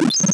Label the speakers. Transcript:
Speaker 1: you